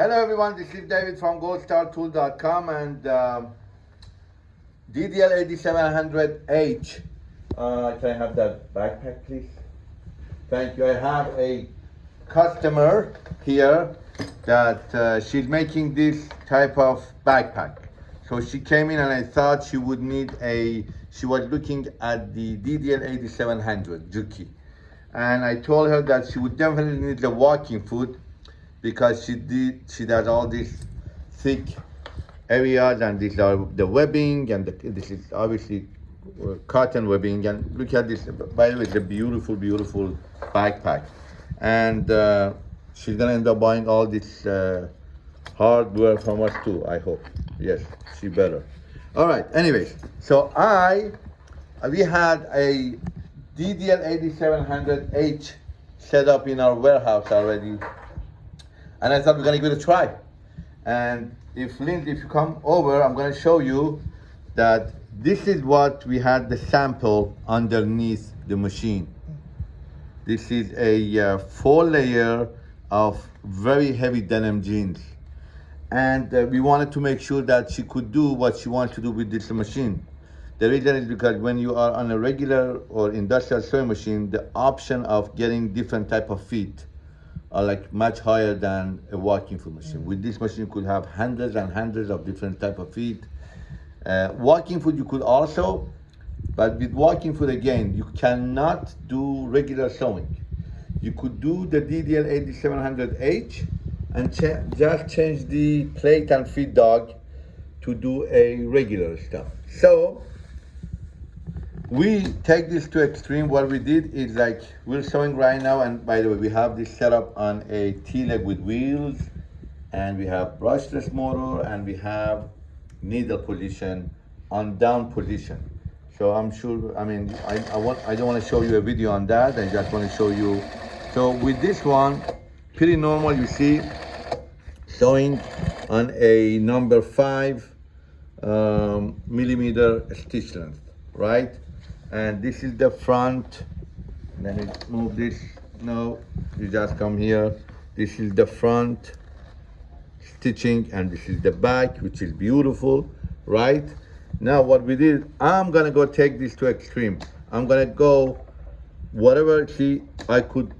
Hello everyone, this is David from goldstartool.com and um, DDL 8700H. Uh, can I have that backpack please? Thank you. I have a customer here that uh, she's making this type of backpack. So she came in and I thought she would need a, she was looking at the DDL 8700 Juki. And I told her that she would definitely need the walking foot because she did, she does all these thick areas and these are the webbing and the, this is obviously uh, cotton webbing and look at this, by the way, it's a beautiful, beautiful backpack. And uh, she's gonna end up buying all this uh, hardware from us too, I hope. Yes, she better. All right, anyways, so I, we had a DDL 8700H set up in our warehouse already. And I thought we're gonna give it a try. And if Lindsay, if you come over, I'm gonna show you that this is what we had the sample underneath the machine. This is a uh, four layer of very heavy denim jeans. And uh, we wanted to make sure that she could do what she wants to do with this machine. The reason is because when you are on a regular or industrial sewing machine, the option of getting different type of feet are like much higher than a walking foot machine. With this machine, you could have hundreds and hundreds of different type of feet. Uh, walking foot you could also, but with walking foot again, you cannot do regular sewing. You could do the DDL 8700H and ch just change the plate and feed dog to do a regular stuff. So we take this to extreme. What we did is like we're showing right now, and by the way, we have this set up on a T-leg with wheels, and we have brushless motor, and we have needle position on down position. So I'm sure, I mean, I, I, want, I don't want to show you a video on that. I just want to show you. So with this one, pretty normal, you see, showing on a number five um, millimeter stitch length, right? And this is the front. Then you move this. No you just come here. This is the front. Stitching and this is the back which is beautiful right? Now what we did i'm gonna go take this to extreme. I'm gonna go whatever see i could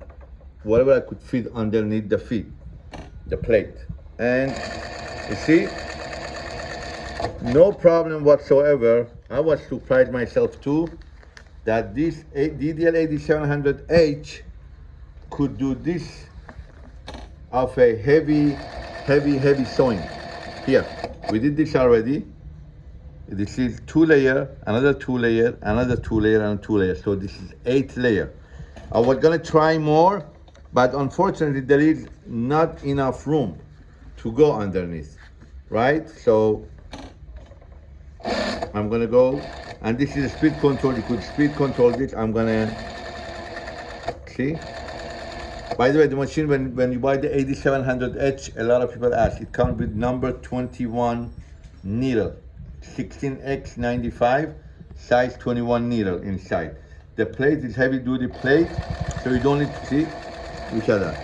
whatever i could fit underneath the feet the plate. And you see no problem whatsoever. I was surprised myself too that this DDL8700H could do this of a heavy, heavy, heavy sewing. Here, we did this already. This is two layer, another two layer, another two layer, and two layer. So this is eight layer. I was gonna try more, but unfortunately there is not enough room to go underneath, right? So I'm gonna go and this is a speed control. You could speed control this. I'm gonna see. By the way the machine when when you buy the 8700h a lot of people ask it comes with number 21 needle. 16x95 size 21 needle inside. The plate is heavy duty plate so you don't need to see each other.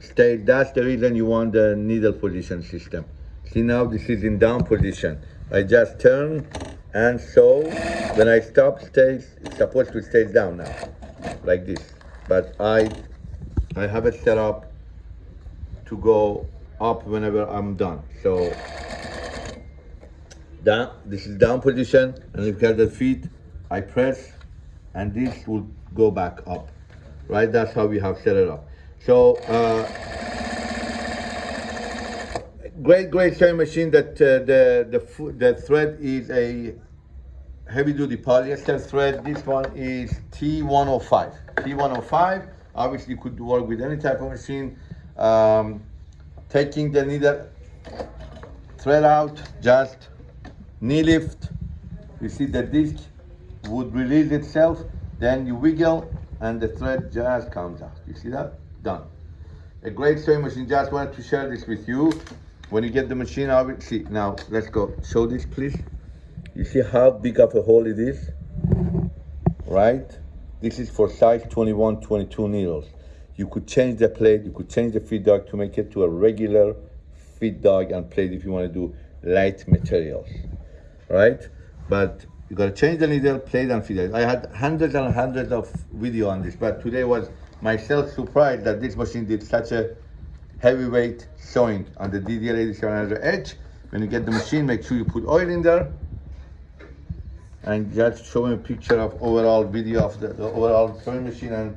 Stay that's the reason you want the needle position system. See now this is in down position. I just turn and so when I stop stays it's supposed to stay down now like this. But I I have it set up to go up whenever I'm done. So down this is down position and look at the feet I press and this will go back up. Right that's how we have set it up. So uh, great, great sewing machine that uh, the, the, the thread is a heavy duty polyester thread. This one is T105. T105, obviously you could work with any type of machine. Um, taking the needle thread out, just knee lift. You see the disc would release itself, then you wiggle and the thread just comes out. You see that? Done. A great sewing machine, just wanted to share this with you. When you get the machine, obviously, now let's go. Show this, please. You see how big of a hole it is? Right? This is for size 21, 22 needles. You could change the plate, you could change the feed dog to make it to a regular feed dog and plate if you want to do light materials, right? But you gotta change the needle, plate and feed dog. I had hundreds and hundreds of video on this, but today was myself surprised that this machine did such a heavyweight sewing on the DDL 8700H. When you get the machine, make sure you put oil in there. And just showing a picture of overall video of the, the overall sewing machine. And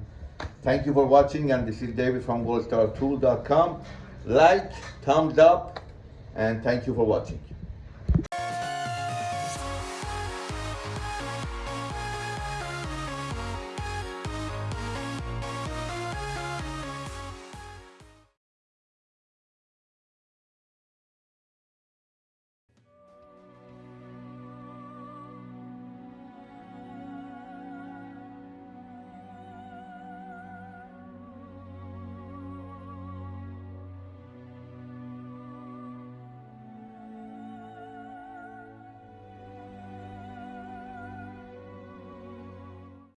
thank you for watching. And this is David from goldstartool.com like thumbs up and thank you for watching